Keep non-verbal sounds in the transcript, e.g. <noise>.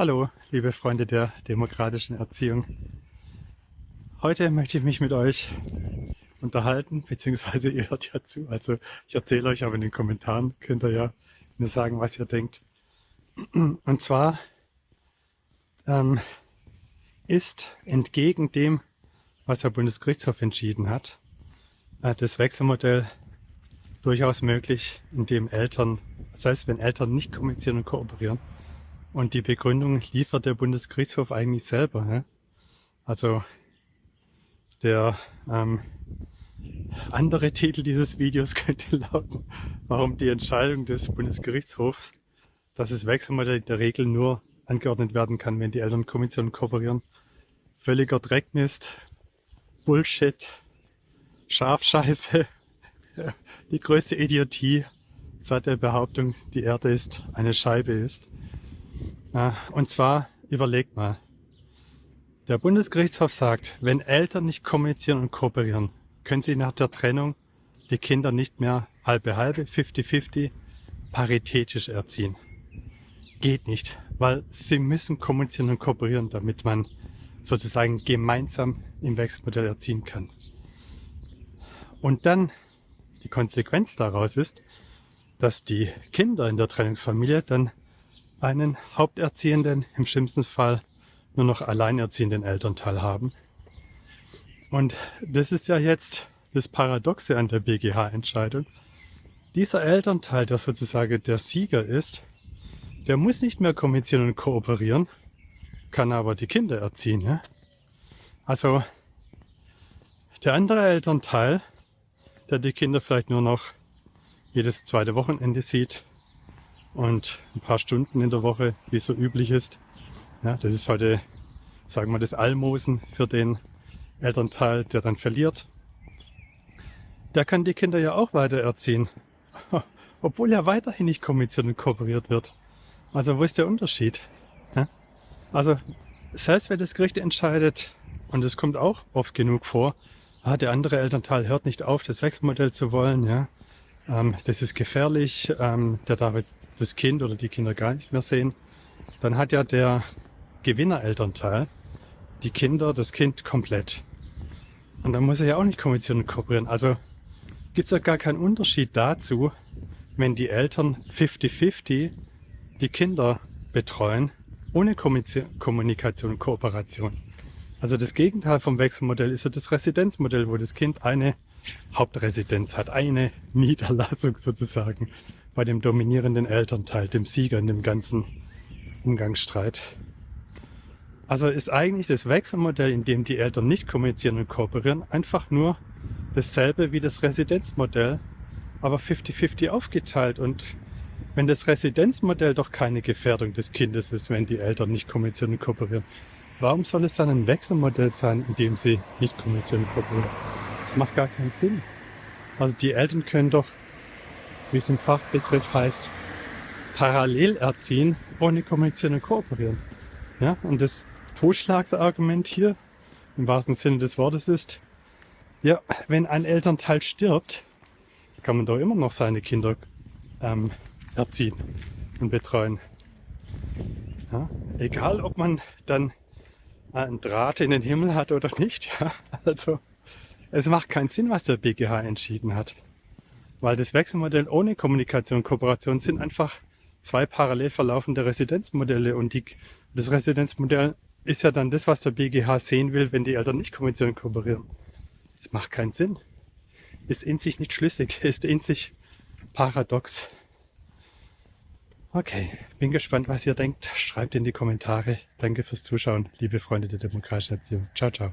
Hallo, liebe Freunde der demokratischen Erziehung. Heute möchte ich mich mit euch unterhalten, beziehungsweise <laughs> ihr hört ja zu. Also ich erzähle euch, aber in den Kommentaren könnt ihr ja mir sagen, was ihr denkt. <clears throat> Und zwar ähm, ist entgegen dem, was der Bundesgerichtshof entschieden hat, äh, das Wechselmodell durchaus möglich, indem Eltern, selbst wenn Eltern nicht kommunizieren und kooperieren, und die Begründung liefert der Bundesgerichtshof eigentlich selber. Ne? Also der ähm, andere Titel dieses Videos <laughs> könnte lauten, warum die Entscheidung des Bundesgerichtshofs, dass das Wechselmodell in der Regel nur angeordnet werden kann, wenn die Eltern Kommission kooperieren, völliger Dreckmist, Bullshit, Schafscheiße, <laughs> die größte Idiotie seit der Behauptung, die Erde ist eine Scheibe ist. Und zwar, überlegt mal. Der Bundesgerichtshof sagt, wenn Eltern nicht kommunizieren und kooperieren, können sie nach der Trennung die Kinder nicht mehr halbe halbe, 50-50, paritätisch erziehen. Geht nicht, weil sie müssen kommunizieren und kooperieren, damit man sozusagen gemeinsam im Wechselmodell erziehen kann. Und dann die Konsequenz daraus ist, dass die Kinder in der Trennungsfamilie dann einen haupterziehenden, im schlimmsten Fall nur noch alleinerziehenden Elternteil haben. Und das ist ja jetzt das Paradoxe an der BGH-Entscheidung. Dieser Elternteil, der sozusagen der Sieger ist, der muss nicht mehr kommunizieren und kooperieren, kann aber die Kinder erziehen. Ja? Also der andere Elternteil, der die Kinder vielleicht nur noch jedes zweite Wochenende sieht, und ein paar Stunden in der Woche, wie es so üblich ist. Ja, das ist heute, sagen wir, das Almosen für den Elternteil, der dann verliert. Der kann die Kinder ja auch weiter erziehen, <laughs> obwohl ja weiterhin nicht kommuniziert und kooperiert wird. Also wo ist der Unterschied? Ja? Also selbst wenn das Gericht entscheidet, und es kommt auch oft genug vor, ah, der andere Elternteil hört nicht auf, das Wechselmodell zu wollen, ja, ähm, das ist gefährlich, ähm, der darf jetzt das Kind oder die Kinder gar nicht mehr sehen. Dann hat ja der Gewinnerelternteil die Kinder, das Kind komplett. Und dann muss er ja auch nicht kommunizieren und kooperieren. Also gibt es ja gar keinen Unterschied dazu, wenn die Eltern 50-50 die Kinder betreuen, ohne Kommunikation und Kooperation. Also das Gegenteil vom Wechselmodell ist ja das Residenzmodell, wo das Kind eine Hauptresidenz hat, eine Niederlassung sozusagen bei dem dominierenden Elternteil, dem Sieger in dem ganzen Umgangsstreit. Also ist eigentlich das Wechselmodell, in dem die Eltern nicht kommunizieren und kooperieren, einfach nur dasselbe wie das Residenzmodell, aber 50-50 aufgeteilt. Und wenn das Residenzmodell doch keine Gefährdung des Kindes ist, wenn die Eltern nicht kommunizieren und kooperieren, warum soll es dann ein Wechselmodell sein, in dem sie nicht kommunizieren und kooperieren? Das macht gar keinen Sinn. Also die Eltern können doch, wie es im Fachbegriff heißt, parallel erziehen, ohne kommunizieren und kooperieren. Ja, und das Totschlagsargument hier, im wahrsten Sinne des Wortes ist, ja, wenn ein Elternteil stirbt, kann man doch immer noch seine Kinder ähm, erziehen und betreuen. Ja, egal, ob man dann einen Draht in den Himmel hat oder nicht. Ja, <laughs> also es macht keinen Sinn, was der BGH entschieden hat. Weil das Wechselmodell ohne Kommunikation und Kooperation sind einfach zwei parallel verlaufende Residenzmodelle und die, das Residenzmodell ist ja dann das, was der BGH sehen will, wenn die Eltern nicht und kooperieren. Das macht keinen Sinn. Ist in sich nicht schlüssig, <laughs> ist in sich paradox. Okay, bin gespannt, was ihr denkt. Schreibt in die Kommentare. Danke fürs Zuschauen, liebe Freunde der demokratischen Erziehung. Ciao, ciao.